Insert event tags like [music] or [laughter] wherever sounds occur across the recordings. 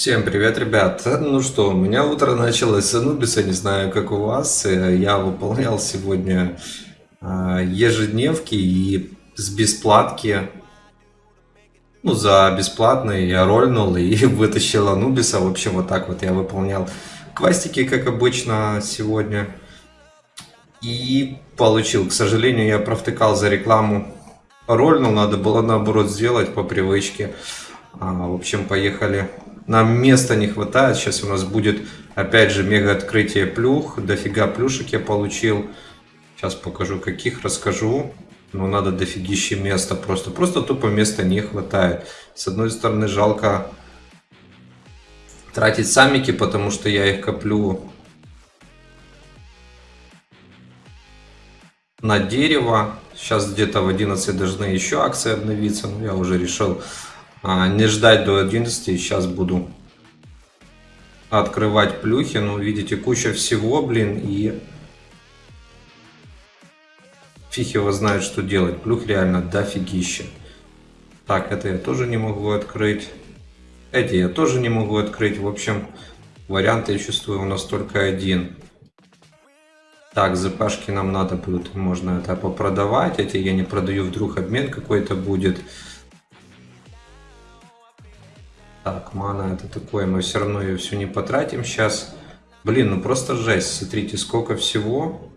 Всем привет, ребят! Ну что, у меня утро началось с Анубиса, не знаю, как у вас. Э, я выполнял сегодня а, ежедневки и с бесплатки, ну, за бесплатно я рольнул и [laughs] вытащил Анубиса. В общем, вот так вот я выполнял квастики, как обычно, сегодня. И получил. К сожалению, я провтыкал за рекламу рольнул, надо было наоборот сделать по привычке. А, в общем, поехали нам места не хватает. Сейчас у нас будет, опять же, мега открытие плюх. Дофига плюшек я получил. Сейчас покажу, каких расскажу. Но надо дофигище места просто. Просто тупо места не хватает. С одной стороны, жалко тратить самики, потому что я их коплю на дерево. Сейчас где-то в 11 должны еще акции обновиться. Но я уже решил а, не ждать до 11, сейчас буду открывать плюхи. Ну, видите, куча всего, блин, и фиг его знает, что делать. Плюх реально дофигища. Так, это я тоже не могу открыть. Эти я тоже не могу открыть. В общем, варианты я чувствую у нас только один. Так, ЗПшки нам надо будет, можно это попродавать. Эти я не продаю, вдруг обмен какой-то будет. Так, мана это такое, мы все равно ее все не потратим сейчас. Блин, ну просто жесть, смотрите, сколько всего.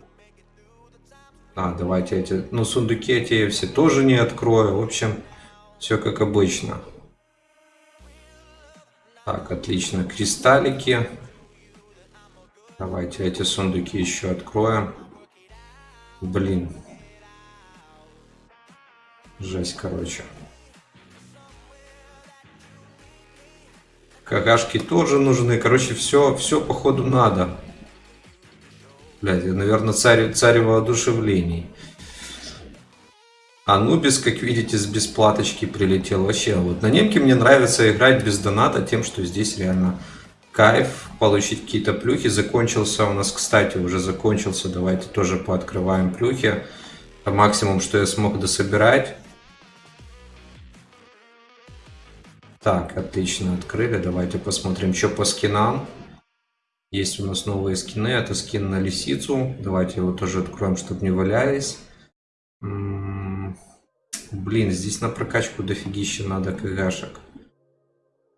А, давайте эти, ну сундуки эти я все тоже не открою. В общем, все как обычно. Так, отлично, кристаллики. Давайте эти сундуки еще откроем. Блин. Жесть, короче. Какашки тоже нужны. Короче, все, все походу надо. Блядь, я, наверное, царь, царь воодушевлений. Анубис, как видите, с бесплаточки прилетел. Вообще, вот на немке мне нравится играть без доната тем, что здесь реально кайф. Получить какие-то плюхи. Закончился у нас, кстати, уже закончился. Давайте тоже пооткрываем плюхи. Максимум, что я смог дособирать. Так, отлично, открыли. Давайте посмотрим, что по скинам. Есть у нас новые скины. Это скин на лисицу. Давайте его тоже откроем, чтобы не валялись. М-м-м. Блин, здесь на прокачку дофигища надо кгшек.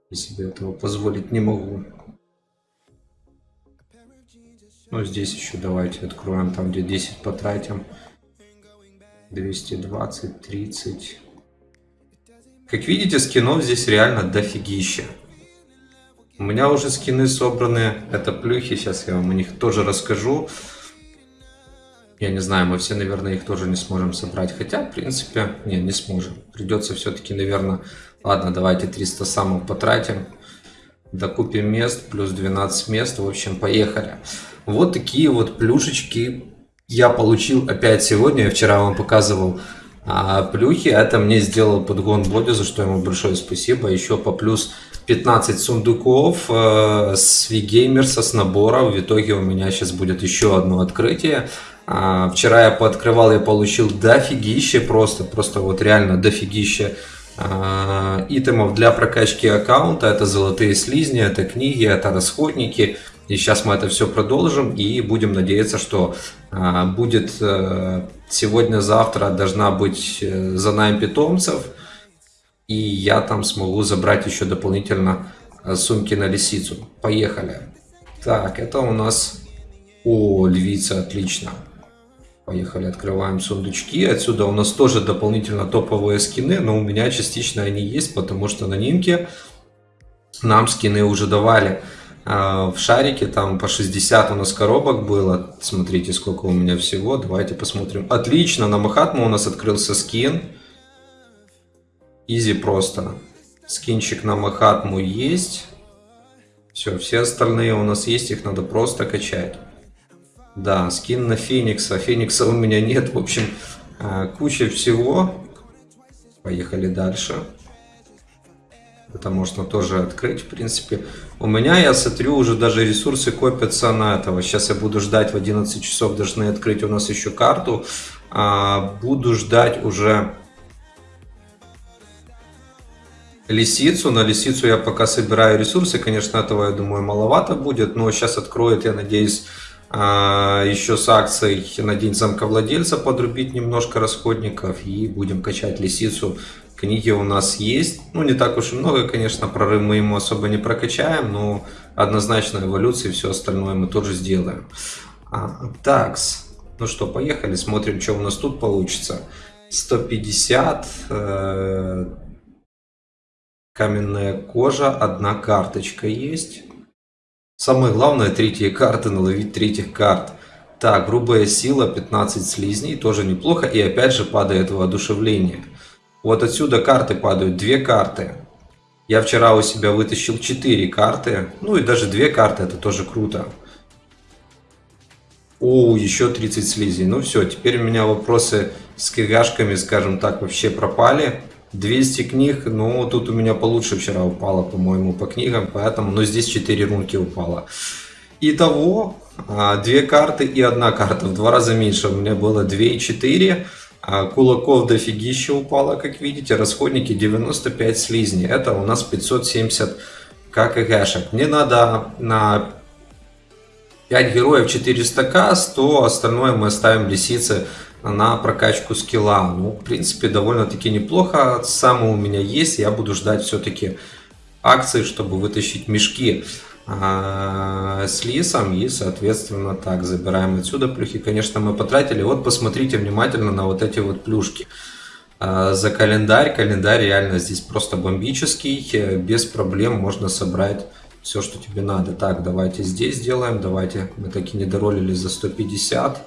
Я себе этого позволить не могу. Ну, здесь еще давайте откроем, там где 10 потратим. 220, 30. Как видите, скинов здесь реально дофигища. У меня уже скины собраны, это плюхи, сейчас я вам о них тоже расскажу. Я не знаю, мы все, наверное, их тоже не сможем собрать. Хотя, в принципе, не, не сможем. Придется все-таки, наверное... Ладно, давайте 300 самых потратим. Докупим мест, плюс 12 мест. В общем, поехали. Вот такие вот плюшечки я получил опять сегодня. Я вчера вам показывал а плюхи это мне сделал подгон Боди, за что ему большое спасибо. Еще по плюс 15 сундуков э, с VGamerса, с набора. В итоге у меня сейчас будет еще одно открытие. А, вчера я пооткрывал, я получил дофигище, просто, просто вот реально дофигище а, итемов для прокачки аккаунта. Это золотые слизни, это книги, это расходники. И сейчас мы это все продолжим и будем надеяться, что а, будет а, сегодня-завтра должна быть э, за нами питомцев. И я там смогу забрать еще дополнительно э, сумки на лисицу. Поехали. Так, это у нас... О, львица, отлично. Поехали, открываем сундучки. Отсюда у нас тоже дополнительно топовые скины, но у меня частично они есть, потому что на Нимке нам скины уже давали. А, в шарике там по 60 у нас коробок было. Смотрите, сколько у меня всего. Давайте посмотрим. Отлично, на Махатму у нас открылся скин. Изи просто. Скинчик на Махатму есть. Все, все остальные у нас есть, их надо просто качать. Да, скин на Феникса. Феникса у меня нет. В общем, а, куча всего. Поехали дальше. Это можно тоже открыть, в принципе. У меня, я смотрю, уже даже ресурсы копятся на этого. Сейчас я буду ждать в 11 часов, должны открыть у нас еще карту. А, буду ждать уже лисицу. На лисицу я пока собираю ресурсы. Конечно, этого, я думаю, маловато будет. Но сейчас откроет, я надеюсь, а, еще с акцией на день замковладельца подрубить немножко расходников. И будем качать лисицу. Книги у нас есть. Ну, не так уж и много, конечно. Прорыв мы ему особо не прокачаем. Но однозначно эволюции и все остальное мы тоже сделаем. А, такс. Ну что, поехали, смотрим, что у нас тут получится. 150, э, каменная кожа, одна карточка есть. Самое главное, третьи карты, наловить третьих карт. Так, грубая сила, 15 слизней, тоже неплохо. И опять же падает воодушевление. Вот отсюда карты падают, две карты. Я вчера у себя вытащил 4 карты. Ну и даже две карты, это тоже круто. О, еще 30 слизей. Ну все, теперь у меня вопросы с кигашками, скажем так, вообще пропали. 200 книг, ну тут у меня получше вчера упало, по-моему, по книгам, поэтому, но здесь 4 рунки упало. Итого, а, две карты и одна карта, в два раза меньше, у меня было 2 и 4. А, кулаков дофигища упало, как видите, расходники 95 слизней, это у нас 570 как и гэшек. Мне надо на 5 героев 400к, 100, остальное мы оставим лисице на прокачку скилла. Ну, в принципе, довольно-таки неплохо. Самое у меня есть. Я буду ждать все-таки акции, чтобы вытащить мешки с лисом. И, соответственно, так, забираем отсюда плюхи. Конечно, мы потратили. Вот, посмотрите внимательно на вот эти вот плюшки. А, за календарь. Календарь реально здесь просто бомбический. Без проблем можно собрать все, что тебе надо. Так, давайте здесь сделаем. Давайте, мы таки не доролили за 150.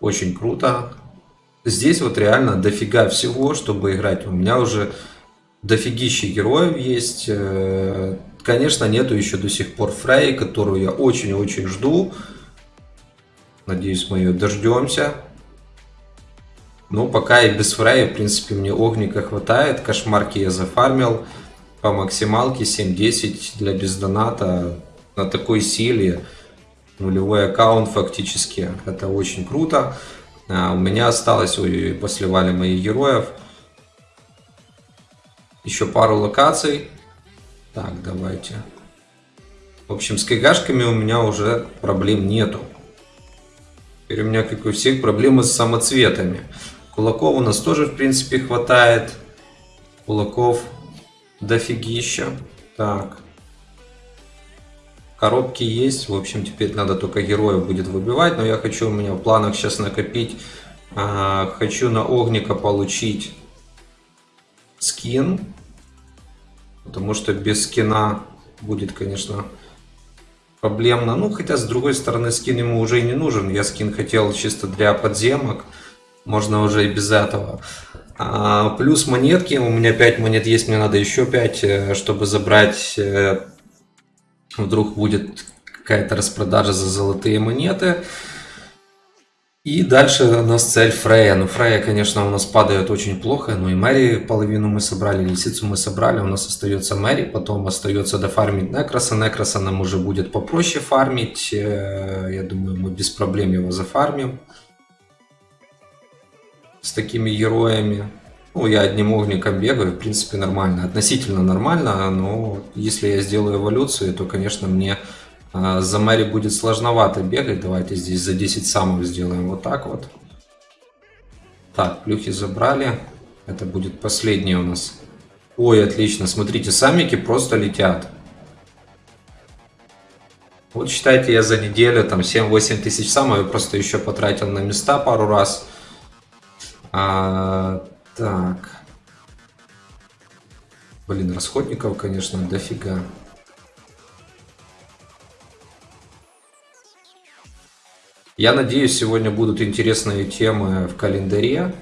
Очень круто. Здесь вот реально дофига всего, чтобы играть. У меня уже дофигища героев есть. Конечно, нету еще до сих пор Фрей, которую я очень-очень жду. Надеюсь, мы ее дождемся. Но пока и без Фрея, в принципе, мне огника хватает. Кошмарки я зафармил по максималке 7-10 для бездоната на такой силе. Нулевой аккаунт фактически. Это очень круто. А, у меня осталось, ой, посливали моих героев. Еще пару локаций. Так, давайте. В общем, с кигашками у меня уже проблем нету. Теперь у меня, как и у всех, проблемы с самоцветами. Кулаков у нас тоже, в принципе, хватает. Кулаков дофигища. Так. Коробки есть. В общем, теперь надо только героев будет выбивать. Но я хочу, у меня в планах сейчас накопить. А, хочу на Огника получить скин. Потому что без скина будет, конечно, проблемно. Ну, хотя, с другой стороны, скин ему уже и не нужен. Я скин хотел чисто для подземок. Можно уже и без этого. А, плюс монетки. У меня 5 монет есть, мне надо еще 5, э, чтобы забрать. Э, вдруг будет какая-то распродажа за золотые монеты. И дальше у нас цель Фрея. Ну, Фрея, конечно, у нас падает очень плохо. Ну и Мэри половину мы собрали, лисицу мы собрали. У нас остается Мэри, потом остается дофармить Некроса. Некроса нам уже будет попроще фармить. Э, я думаю, мы без проблем его зафармим с такими героями. Ну, я одним огником бегаю, в принципе, нормально. Относительно нормально, но если я сделаю эволюцию, то, конечно, мне за Мэри будет сложновато бегать. Давайте здесь за 10 самых сделаем вот так вот. Так, плюхи забрали. Это будет последний у нас. Ой, отлично. Смотрите, самики просто летят. Вот считайте, я за неделю там 7-8 тысяч самых, я просто еще потратил на места пару раз. А, так. Блин, расходников, конечно, дофига. Я надеюсь, сегодня будут интересные темы в календаре.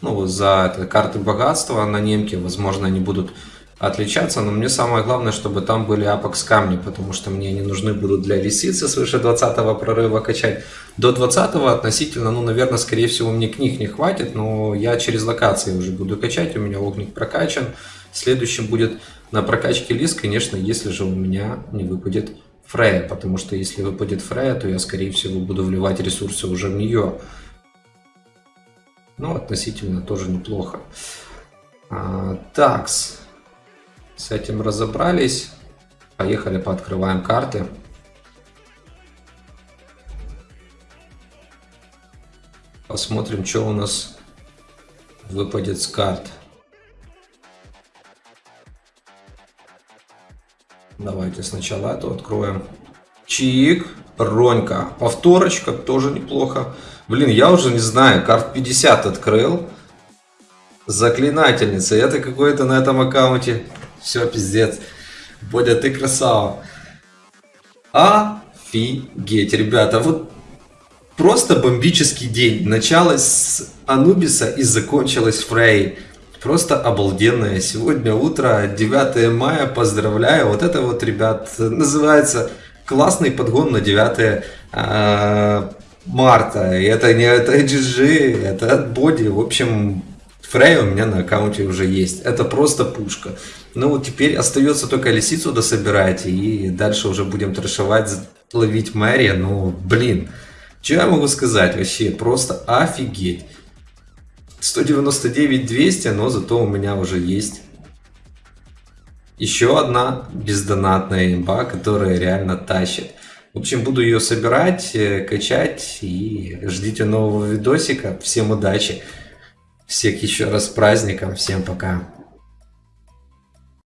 Ну, за это карты богатства на немке, возможно, они будут отличаться, но мне самое главное, чтобы там были апекс камни, потому что мне они нужны будут для лисицы свыше 20 прорыва качать. До 20 относительно, ну, наверное, скорее всего, мне книг не хватит, но я через локации уже буду качать, у меня огник прокачан. Следующим будет на прокачке лис, конечно, если же у меня не выпадет Фрея, потому что если выпадет Фрея, то я, скорее всего, буду вливать ресурсы уже в нее. Ну, относительно тоже неплохо. А, такс. С этим разобрались. Поехали, пооткрываем карты. Посмотрим, что у нас выпадет с карт. Давайте сначала эту откроем. Чик, Ронька. Повторочка, тоже неплохо. Блин, я уже не знаю, карт 50 открыл. Заклинательница. Это какой-то на этом аккаунте. Все, пиздец. Бодя, ты красава. Офигеть, ребята. Вот просто бомбический день. Началось с Анубиса и закончилось Фрей. Просто обалденное. Сегодня утро, 9 мая, поздравляю. Вот это вот, ребят, называется классный подгон на 9 э, марта. Это не это GG, это от боди. В общем, Фрей у меня на аккаунте уже есть. Это просто пушка. Ну вот теперь остается только лисицу дособирать. И дальше уже будем трешевать, ловить Мэри. Ну, блин. Что я могу сказать вообще? Просто офигеть. 199 200, но зато у меня уже есть еще одна бездонатная имба, которая реально тащит. В общем, буду ее собирать, э, качать и ждите нового видосика. Всем удачи! Всех еще раз с праздником. Всем пока.